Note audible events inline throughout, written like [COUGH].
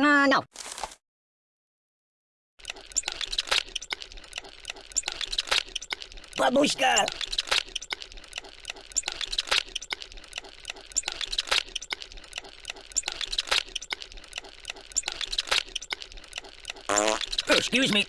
Uh, no. Babushka! Excuse me.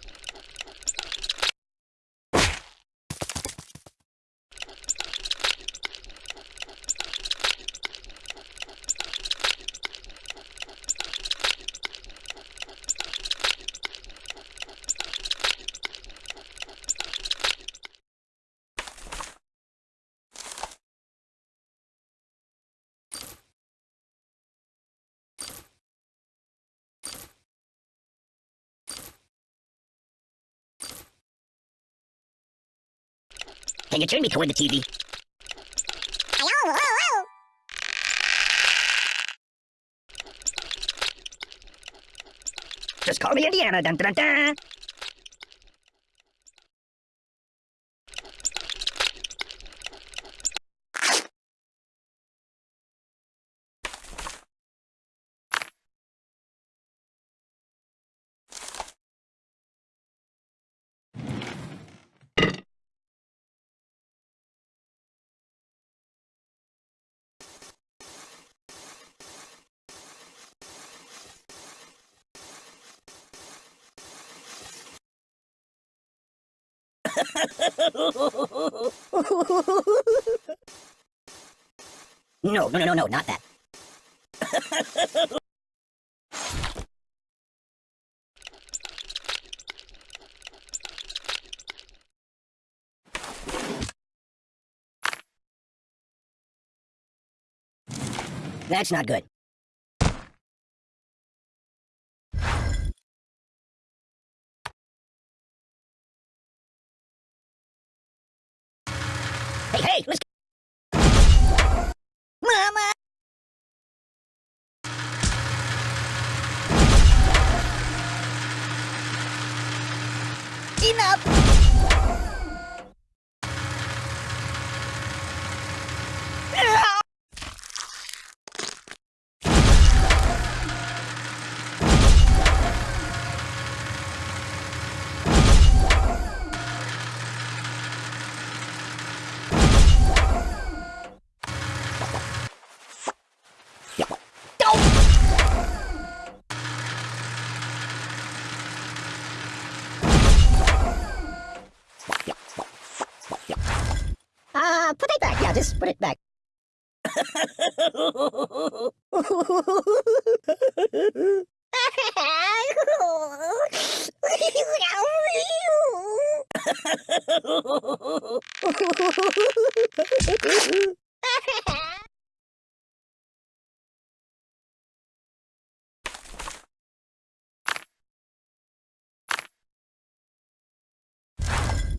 Can you turn me toward the TV? Just call me Indiana. Dun, dun, dun, dun. No, no, no, no, no, not that. That's not good. Enough! Uh, put it just put it back.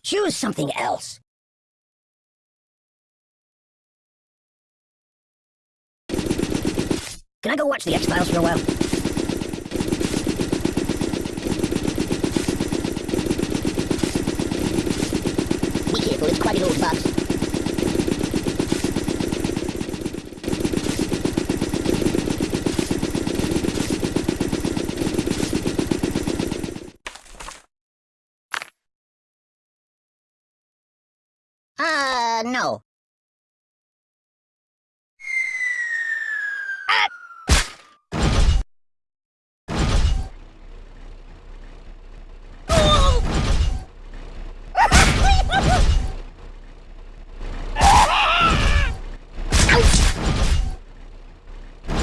Choose something else. Can I go watch the X-Files for a while? Be careful, it's quite an old box. Uh, no.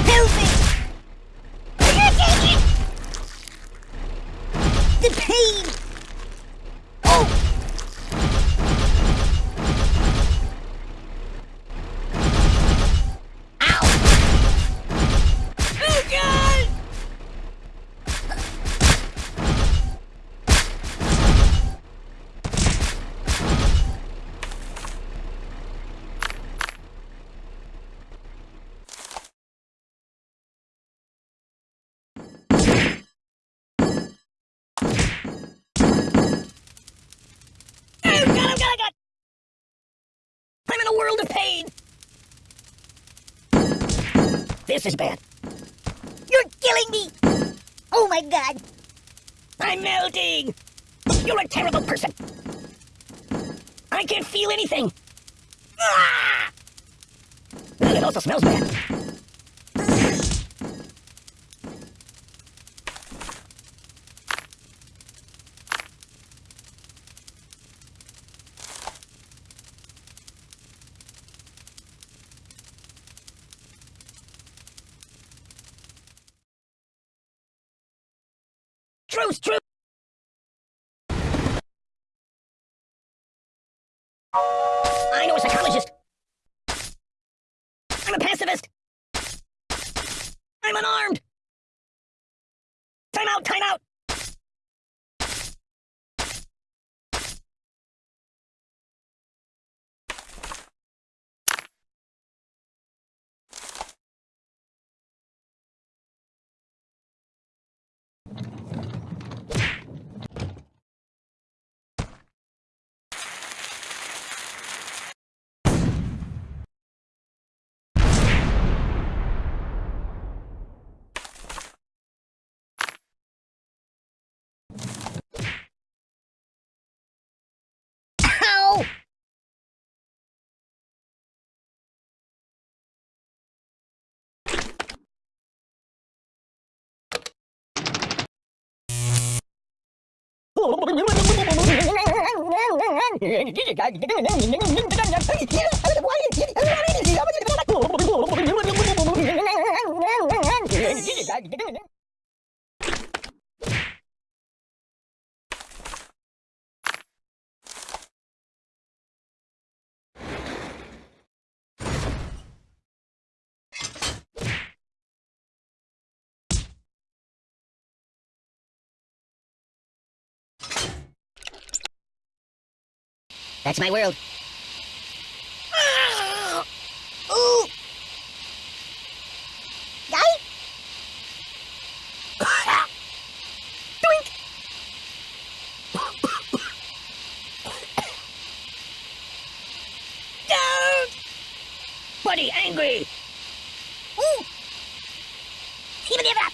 Help me! I can't take it! The pain! Oh! Ow! Oh, God! Oh, God, oh, God, oh, God! I'm in a world of pain! This is bad. You're killing me! Oh my god! I'm melting! You're a terrible person! I can't feel anything! Ah! It also smells bad. Truce, truce! Why? That's my world. Ooh! Guy? Doink! Don't! Buddy, angry! Ooh! Even give up!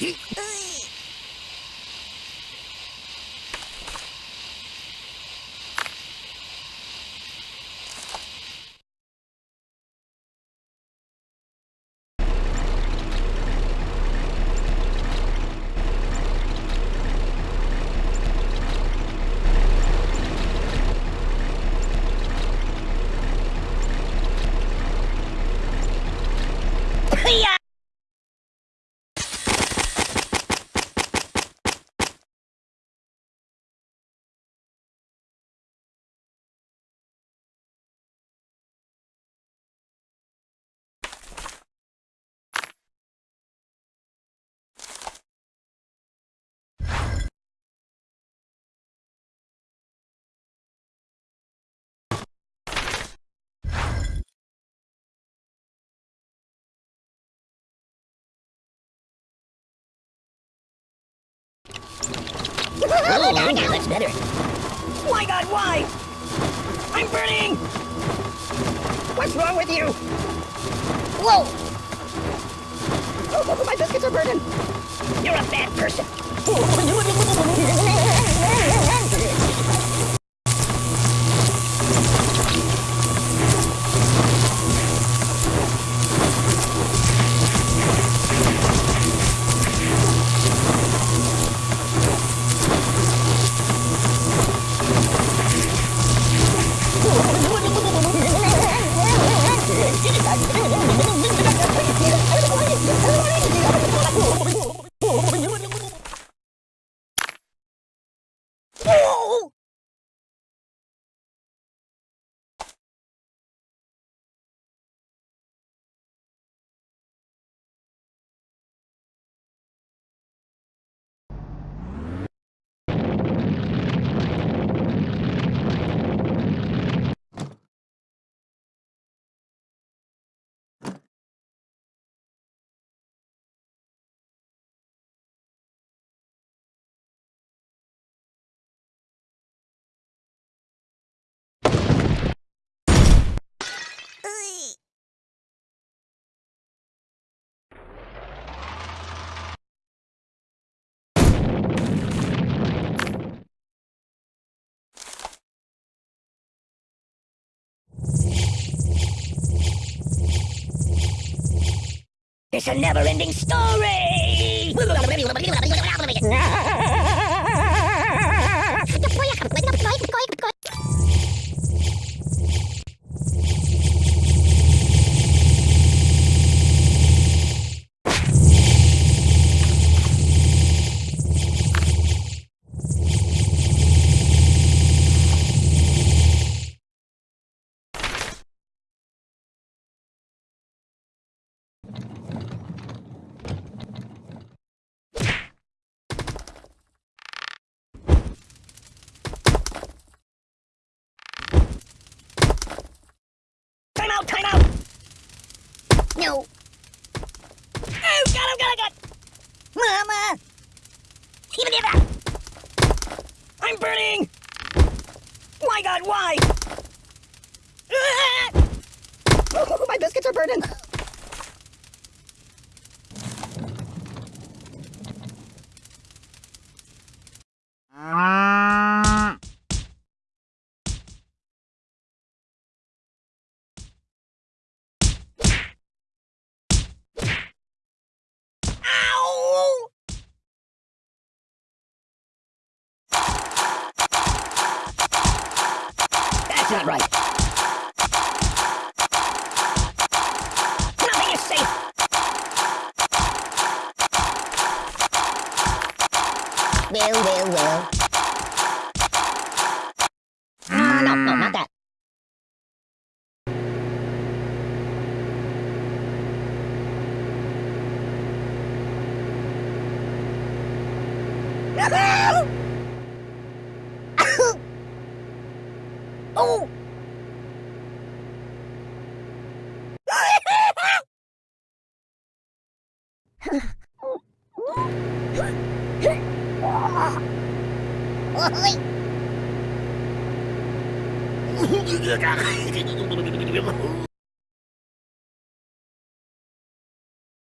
Yeah. Oh, now, now that's better. Why, God, why? I'm burning! What's wrong with you? Whoa! Oh, both of my biscuits are burning. You're a bad person. It's a never-ending story! [LAUGHS] No. Oh, him, got him, got him! Mama! I'm burning! Why, God, why? Ah! Oh, [LAUGHS] my biscuits are burning! Well, well, well. Ah, no, no, not that. oh! 이 정도면